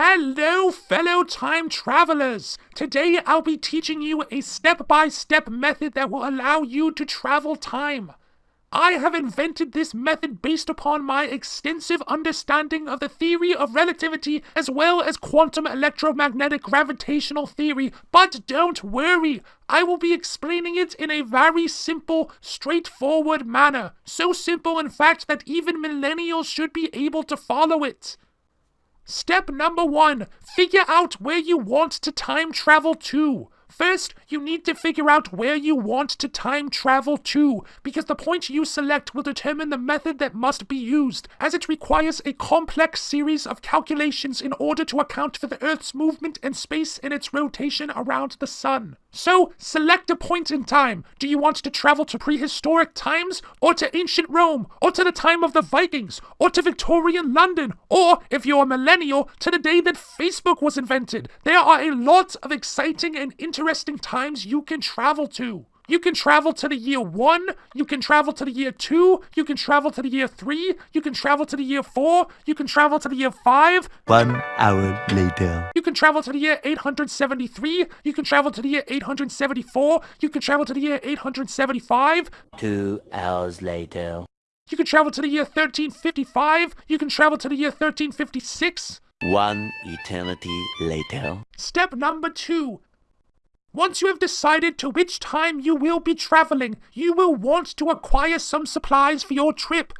Hello, fellow time travelers! Today I'll be teaching you a step by step method that will allow you to travel time. I have invented this method based upon my extensive understanding of the theory of relativity as well as quantum electromagnetic gravitational theory. But don't worry, I will be explaining it in a very simple, straightforward manner. So simple, in fact, that even millennials should be able to follow it. Step number one figure out where you want to time travel to. First, you need to figure out where you want to time travel to, because the point you select will determine the method that must be used, as it requires a complex series of calculations in order to account for the Earth's movement and space in its rotation around the Sun. So, select a point in time. Do you want to travel to prehistoric times, or to ancient Rome, or to the time of the Vikings, or to Victorian London, or, if you're a millennial, to the day that Facebook was invented? There are a lot of exciting and interesting times you can travel to. You can travel to the year one, you can travel to the year two, you can travel to the year three, you can travel to the year four, you can travel to the year five. One hour later. You can travel to the year 873, you can travel to the year 874, you can travel to the year 875. Two hours later. You can travel to the year 1355, you can travel to the year 1356. One eternity later. Step number two once you have decided to which time you will be traveling, you will want to acquire some supplies for your trip.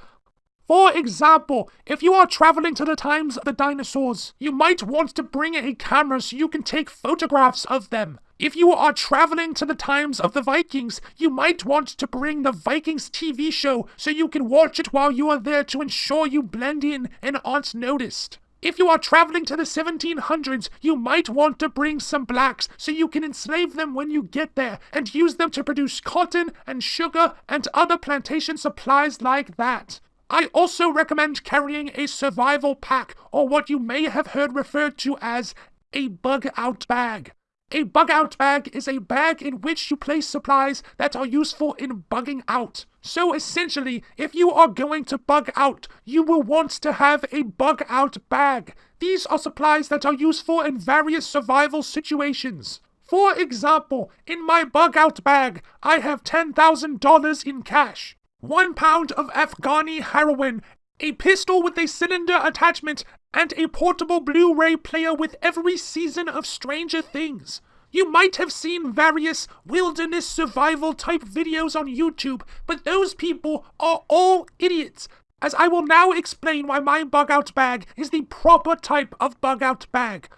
For example, if you are traveling to the times of the dinosaurs, you might want to bring a camera so you can take photographs of them. If you are traveling to the times of the Vikings, you might want to bring the Vikings TV show so you can watch it while you are there to ensure you blend in and aren't noticed. If you are traveling to the 1700s, you might want to bring some blacks so you can enslave them when you get there and use them to produce cotton and sugar and other plantation supplies like that. I also recommend carrying a survival pack, or what you may have heard referred to as a bug out bag. A bug out bag is a bag in which you place supplies that are useful in bugging out. So essentially, if you are going to bug out, you will want to have a bug out bag. These are supplies that are useful in various survival situations. For example, in my bug out bag, I have $10,000 in cash, one pound of Afghani heroin, a pistol with a cylinder attachment, and a portable Blu ray player with every season of Stranger Things. You might have seen various wilderness survival type videos on YouTube, but those people are all idiots. As I will now explain why my bug out bag is the proper type of bug out bag.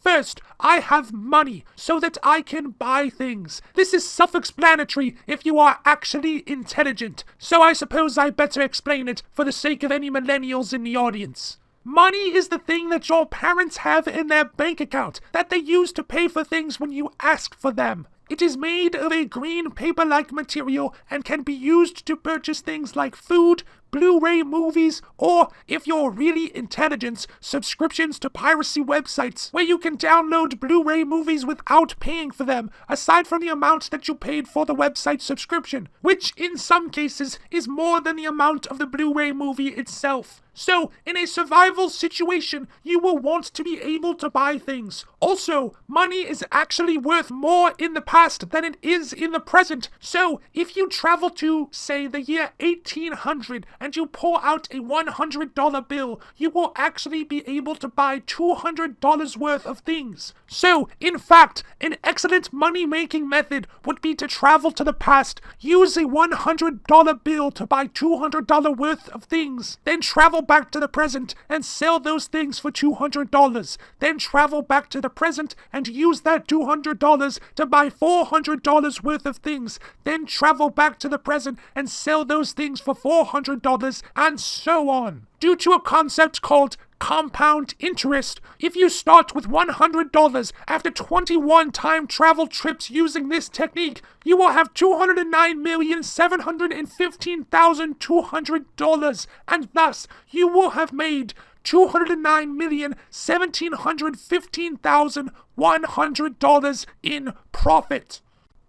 First, I have money so that I can buy things. This is self explanatory if you are actually intelligent, so I suppose I better explain it for the sake of any millennials in the audience. Money is the thing that your parents have in their bank account that they use to pay for things when you ask for them. It is made of a green paper like material and can be used to purchase things like food, Blu ray movies, or, if you're really intelligent, subscriptions to piracy websites where you can download Blu ray movies without paying for them, aside from the amount that you paid for the website subscription, which in some cases is more than the amount of the Blu ray movie itself. So, in a survival situation, you will want to be able to buy things. Also, money is actually worth more in the past than it is in the present. So, if you travel to, say, the year 1800 and you pull out a $100 bill, you will actually be able to buy $200 worth of things. So, in fact, an excellent money making method would be to travel to the past, use a $100 bill to buy $200 worth of things, then travel back to the present and sell those things for $200, then travel back to the present and use that $200 to buy $400 worth of things, then travel back to the present and sell those things for $400 and so on. Due to a concept called compound interest, if you start with $100 after 21 time travel trips using this technique, you will have $209,715,200, and thus you will have made $209,1715,100 in profit.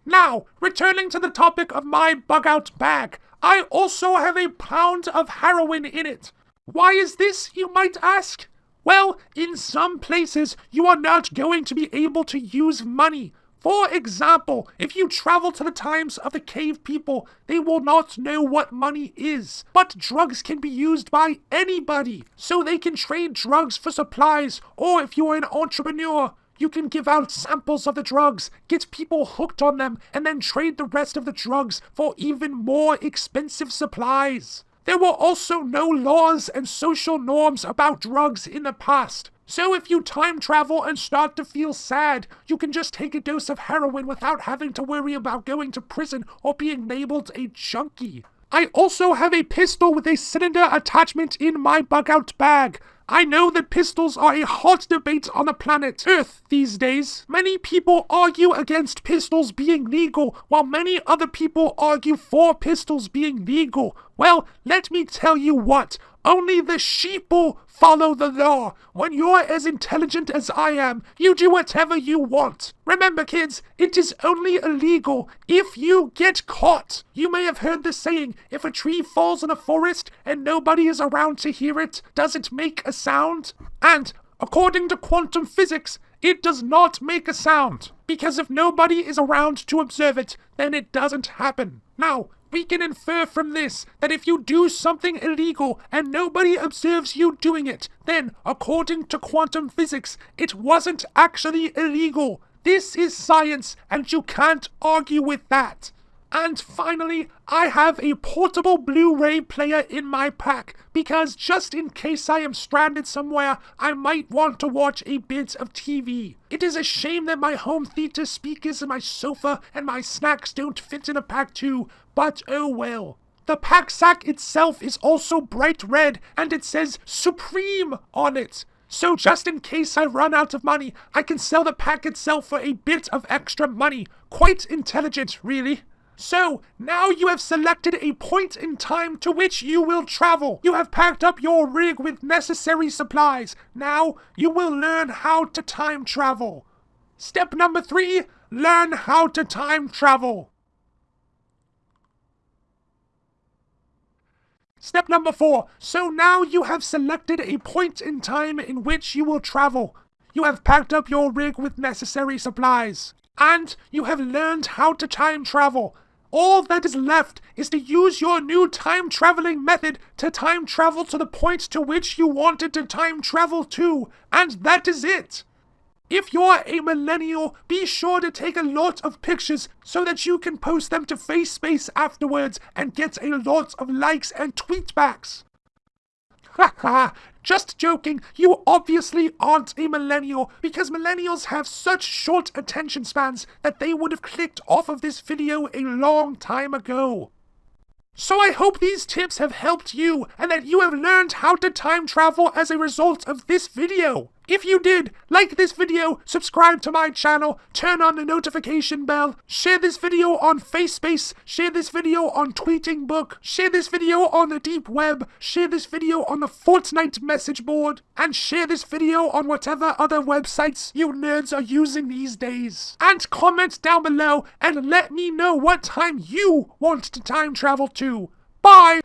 Now, returning to the topic of my bug out bag, I also have a pound of heroin in it. Why is this, you might ask? Well, in some places, you are not going to be able to use money. For example, if you travel to the times of the cave people, they will not know what money is. But drugs can be used by anybody, so they can trade drugs for supplies, or if you are an entrepreneur, you can give out samples of the drugs, get people hooked on them, and then trade the rest of the drugs for even more expensive supplies. There were also no laws and social norms about drugs in the past. So if you time travel and start to feel sad, you can just take a dose of heroin without having to worry about going to prison or being labeled a junkie. I also have a pistol with a cylinder attachment in my bug out bag. I know that pistols are a hot debate on the planet Earth these days. Many people argue against pistols being legal, while many other people argue for pistols being legal. Well, let me tell you what. Only the sheeple follow the law. When you're as intelligent as I am, you do whatever you want. Remember, kids, it is only illegal if you get caught. You may have heard the saying, if a tree falls in a forest and nobody is around to hear it, does it make a sound? And, according to quantum physics, it does not make a sound. Because if nobody is around to observe it, then it doesn't happen. Now, we can infer from this that if you do something illegal and nobody observes you doing it, then, according to quantum physics, it wasn't actually illegal. This is science, and you can't argue with that. And finally, I have a portable Blu-ray player in my pack because just in case I am stranded somewhere, I might want to watch a bit of TV. It is a shame that my home theater speakers and my sofa and my snacks don't fit in a pack too, but oh well. The pack sack itself is also bright red and it says Supreme on it. So just in case I run out of money, I can sell the pack itself for a bit of extra money. Quite intelligent, really. So, now you have selected a point in time to which you will travel. You have packed up your rig with necessary supplies. Now, you will learn how to time travel. Step number three, learn how to time travel. Step number four, so now you have selected a point in time in which you will travel. You have packed up your rig with necessary supplies. And you have learned how to time travel. All that is left is to use your new time traveling method to time travel to the point to which you wanted to time travel to, and that is it. If you're a millennial, be sure to take a lot of pictures so that you can post them to FaceSpace afterwards and get a lot of likes and tweetbacks. Haha, just joking, you obviously aren't a millennial because millennials have such short attention spans that they would have clicked off of this video a long time ago. So I hope these tips have helped you and that you have learned how to time travel as a result of this video. If you did, like this video, subscribe to my channel, turn on the notification bell, share this video on FaceSpace, share this video on Tweeting Book, share this video on the deep web, share this video on the Fortnite message board, and share this video on whatever other websites you nerds are using these days. And comment down below and let me know what time you want to time travel to. Bye!